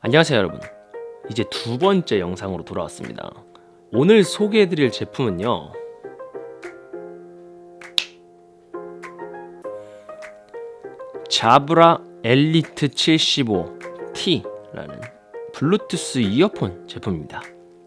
안녕하세요 여러분. 이제 두 번째 영상으로 돌아왔습니다. 오늘 소개해드릴 제품은요. 자브라 엘리트 75T라는 블루투스 이어폰 제품입니다.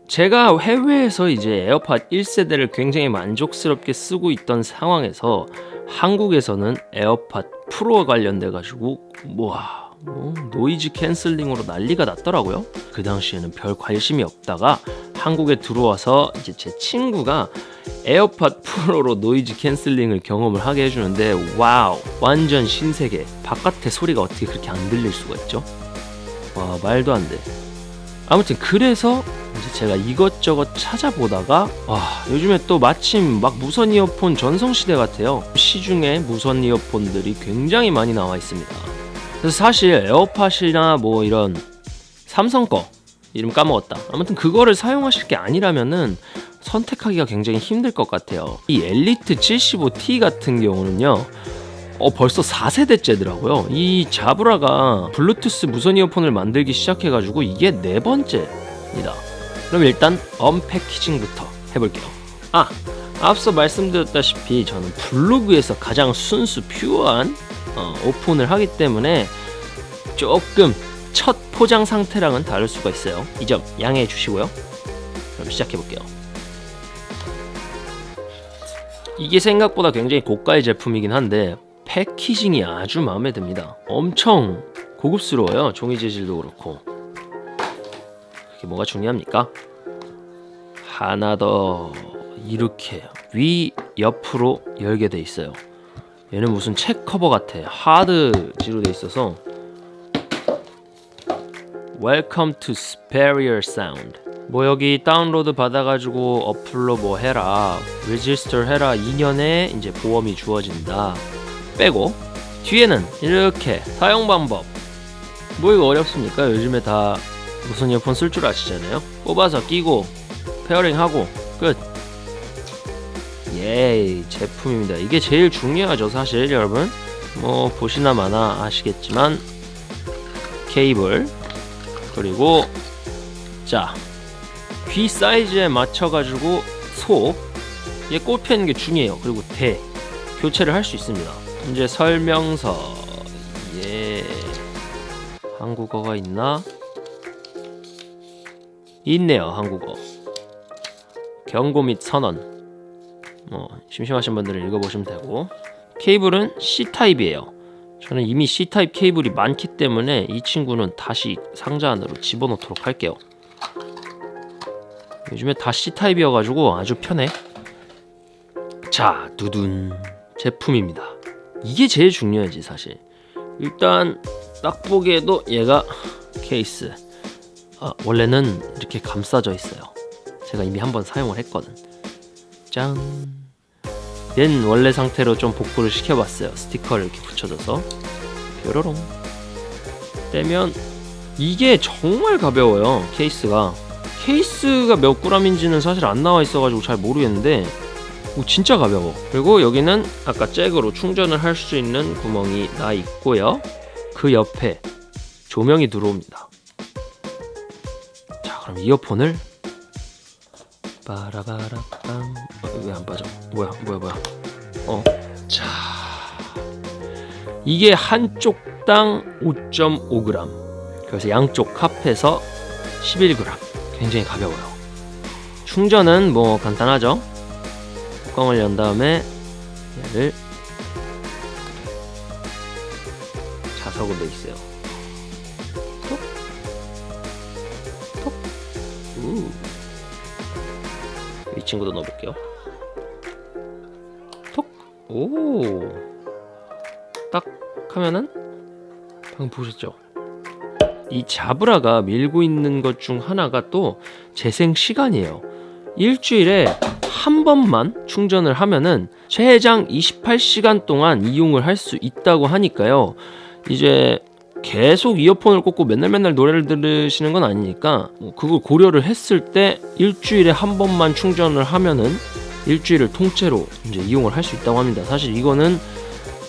제가 해외에서 이제 에어팟 1세대를 굉장히 만족스럽게 쓰고 있던 상황에서 한국에서는 에어팟 프로 관련돼 가지고 와 뭐, noise cancelling으로 난리가 났더라고요. 그 당시에는 별 관심이 없다가 한국에 들어와서 이제 제 친구가 에어팟 프로로 noise cancelling을 경험을 하게 해주는데 와우 완전 신세계 바깥의 소리가 어떻게 그렇게 안 들릴 수가 있죠? 와 말도 안 돼. 아무튼 그래서 제가 이것저것 찾아보다가 와 요즘에 또 마침 막 무선 이어폰 전성시대 같아요. 시중에 무선 이어폰들이 굉장히 많이 나와 있습니다. 그래서 사실 에어팟이나 뭐 이런 삼성 거 이름 까먹었다. 아무튼 그거를 사용하실 게 아니라면은 선택하기가 굉장히 힘들 것 같아요. 이 엘리트 75T 같은 경우는요. 어 벌써 4세대째더라고요. 이 자브라가 블루투스 무선 이어폰을 만들기 시작해가지고 이게 네 번째입니다. 그럼 일단 unpackaging부터 해볼게요. 아 앞서 말씀드렸다시피 저는 블로그에서 가장 순수 pure한 어, 오픈을 하기 때문에 조금 첫 포장 상태랑은 다를 수가 있어요. 이 점 양해해 주시고요. 그럼 시작해 볼게요. 이게 생각보다 굉장히 고가의 제품이긴 한데 패키징이 아주 마음에 듭니다. 엄청 고급스러워요. 종이 재질도 그렇고. 이게 뭐가 중요합니까? 하나 더 이렇게 위 옆으로 열게 돼 있어요. 얘는 무슨 책 커버 같아. 하드지로 돼 있어서 Welcome to Superior Sound. 뭐 여기 다운로드 받아가지고 어플로 뭐 해라, register 해라 2년에 이제 보험이 주어진다. 빼고 뒤에는 이렇게 사용 방법. 뭐 이거 어렵습니까? 요즘에 다 무선 이어폰 쓸 줄 아시잖아요. 뽑아서 끼고 pairing 하고 끝. 예, 제품입니다. 이게 제일 중요하죠, 사실 여러분. 뭐 보시나 마나 아시겠지만 케이블 그리고 자, 귀 사이즈에 맞춰 가지고 소얘 꼽히는 게 중요해요. 그리고 대 교체를 할 수 있습니다. 이제 설명서 예 한국어가 있나? 있네요, 한국어. 경고 및 선언. 뭐 심심하신 분들은 읽어보시면 되고. 케이블은 C타입이에요. 저는 이미 C타입 케이블이 많기 때문에 이 친구는 다시 상자 안으로 집어넣도록 할게요. 요즘에 다 C타입이어가지고 아주 편해. 자 두둔. 제품입니다. 이게 제일 중요하지 사실. 일단 딱 보기에도 얘가 케이스. 아, 원래는 이렇게 감싸져 있어요. 제가 이미 한번 사용을 했거든. 짠 얘는 원래 상태로 좀 복구를 시켜봤어요. 스티커를 이렇게 붙여줘서. 뾰로롱. 떼면 이게 정말 가벼워요 케이스가. 케이스가 몇 그램인지는 사실 안 나와 있어가지고 잘 모르겠는데 오, 진짜 가벼워. 그리고 여기는 아까 잭으로 충전을 할 수 있는 구멍이 나 있고요. 그 옆에 조명이 들어옵니다. 자 그럼 이어폰을 빠라바라빰 어, 왜안 빠져. 뭐야 뭐야 뭐야. 어자. 이게 한쪽 당 5.5g 그래서 양쪽 합해서 11g 굉장히 가벼워요. 충전은 뭐 간단하죠? 뚜껑을 연 다음에 얘를 자석으로 돼 있어요. 톡. 톡. 우. 이 친구도 넣어볼게요. 톡! 오! 딱 하면은 방금 보셨죠? 이 자브라가 밀고 있는 것 중 하나가 또 재생 시간이에요. 일주일에 한 번만 충전을 하면은 최장 28시간 동안 이용을 할 수 있다고 하니까요. 이제 계속 이어폰을 꽂고 맨날 맨날 노래를 들으시는 건 아니니까 뭐 그걸 고려를 했을 때 일주일에 한 번만 충전을 하면은 일주일을 통째로 이제 이용을 할 수 있다고 합니다. 사실 이거는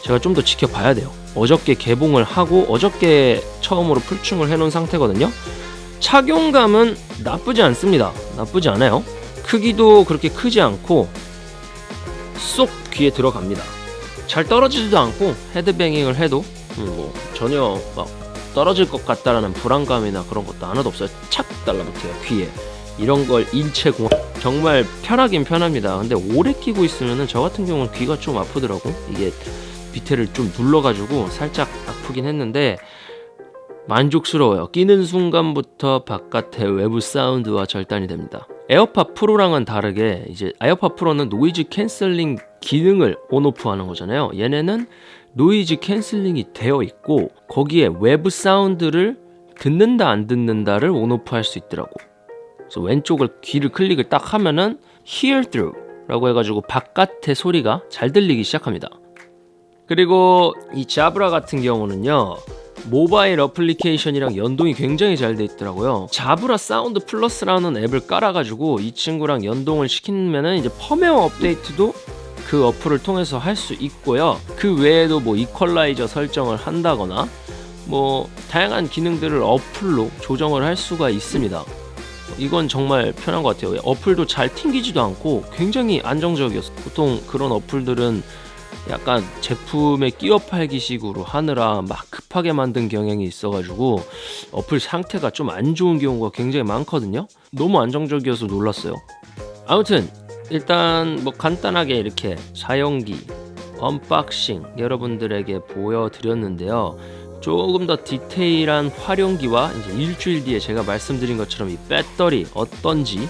제가 좀 더 지켜봐야 돼요. 어저께 개봉을 하고 어저께 처음으로 풀충을 해놓은 상태거든요. 착용감은 나쁘지 않습니다. 나쁘지 않아요. 크기도 그렇게 크지 않고 쏙 귀에 들어갑니다. 잘 떨어지지도 않고 헤드뱅잉을 해도 음, 뭐 전혀 막 떨어질 것 같다라는 불안감이나 그런 것도 하나도 없어요. 착 달라붙어요 귀에. 이런 걸 인체 공학 정말 편하긴 편합니다. 근데 오래 끼고 있으면은 저 같은 경우는 귀가 좀 아프더라고. 이게 밑에를 좀 눌러가지고 살짝 아프긴 했는데 만족스러워요. 끼는 순간부터 바깥의 외부 사운드와 절단이 됩니다. 에어팟 프로랑은 다르게 이제 에어팟 프로는 noise cancelling 기능을 on off 하는 거잖아요. 얘네는 noise cancelling이 되어 있고 거기에 외부 사운드를 듣는다 안 듣는다를 on off 할 수 있더라고. 그래서 왼쪽을 귀를 클릭을 딱 하면은 hear through 라고 해가지고 바깥의 소리가 잘 들리기 시작합니다. 그리고 이 자브라 같은 경우는요. 모바일 어플리케이션이랑 연동이 굉장히 잘 돼 있더라고요. 자브라 사운드 플러스라는 앱을 깔아가지고 이 친구랑 연동을 시키면은 이제 펌웨어 업데이트도 그 어플을 통해서 할 수 있고요. 그 외에도 뭐 이퀄라이저 설정을 한다거나 뭐 다양한 기능들을 어플로 조정을 할 수가 있습니다. 이건 정말 편한 것 같아요. 어플도 잘 튕기지도 않고 굉장히 안정적이었어. 보통 그런 어플들은 약간 제품에 끼워 팔기 식으로 하느라 막 급하게 만든 경향이 있어가지고 어플 상태가 좀 안 좋은 경우가 굉장히 많거든요. 너무 안정적이어서 놀랐어요. 아무튼 일단 뭐 간단하게 이렇게 사용기 unboxing 여러분들에게 보여드렸는데요. 조금 더 디테일한 활용기와 이제 일주일 뒤에 제가 말씀드린 것처럼 이 배터리 어떤지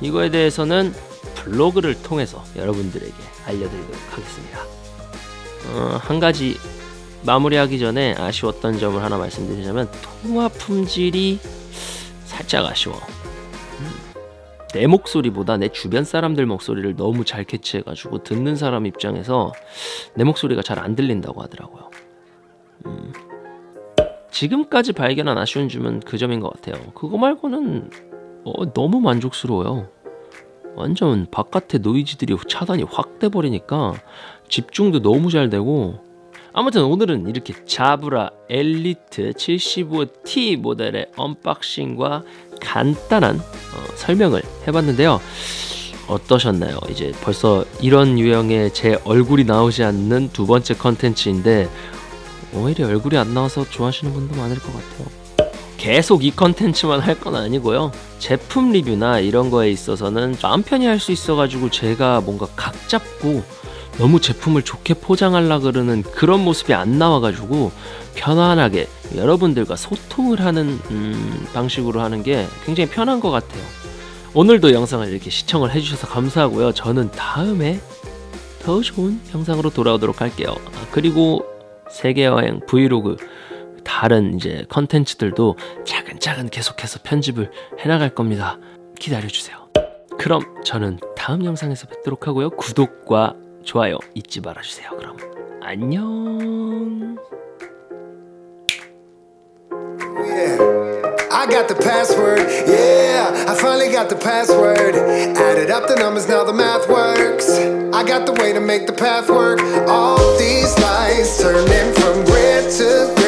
이거에 대해서는 블로그를 통해서 여러분들에게 알려드리도록 하겠습니다. 어, 한 가지 마무리하기 전에 아쉬웠던 점을 하나 말씀드리자면 통화 품질이 살짝 아쉬워. 음, 내 목소리보다 내 주변 사람들 목소리를 너무 잘 캐치해가지고 듣는 사람 입장에서 내 목소리가 잘 안 들린다고 하더라고요. 음, 지금까지 발견한 아쉬운 점은 그 점인 것 같아요. 그거 말고는 어, 너무 만족스러워요. 완전 바깥에 노이즈들이 차단이 확 돼버리니까 집중도 너무 잘 되고 아무튼 오늘은 이렇게 자브라 엘리트 75T 모델의 언박싱과 간단한 어, 설명을 해봤는데요. 어떠셨나요? 이제 벌써 이런 유형의 제 얼굴이 나오지 않는 두 번째 컨텐츠인데 오히려 얼굴이 안 나와서 좋아하시는 분도 많을 것 같아요. 계속 이 컨텐츠만 할 건 아니고요. 제품 리뷰나 이런 거에 있어서는 마음 편히 할 수 있어가지고 제가 뭔가 각 잡고 너무 제품을 좋게 포장하려 그러는 그런 모습이 안 나와가지고 편안하게 여러분들과 소통을 하는 음, 방식으로 하는 게 굉장히 편한 것 같아요. 오늘도 영상을 이렇게 시청을 해주셔서 감사하고요. 저는 다음에 더 좋은 영상으로 돌아오도록 할게요. 아, 그리고 세계여행 브이로그 다른 이제 컨텐츠들도 차근차근 계속해서 편집을 해나갈 겁니다. 기다려주세요. 그럼 저는 다음 영상에서 뵙도록 하고요. 구독과 좋아요 잊지 말아주세요. 그럼. 안녕. I got the password, yeah, I finally got the password. Added up the numbers, now the math works. I got the way to make the path work. All these lies turning from red to green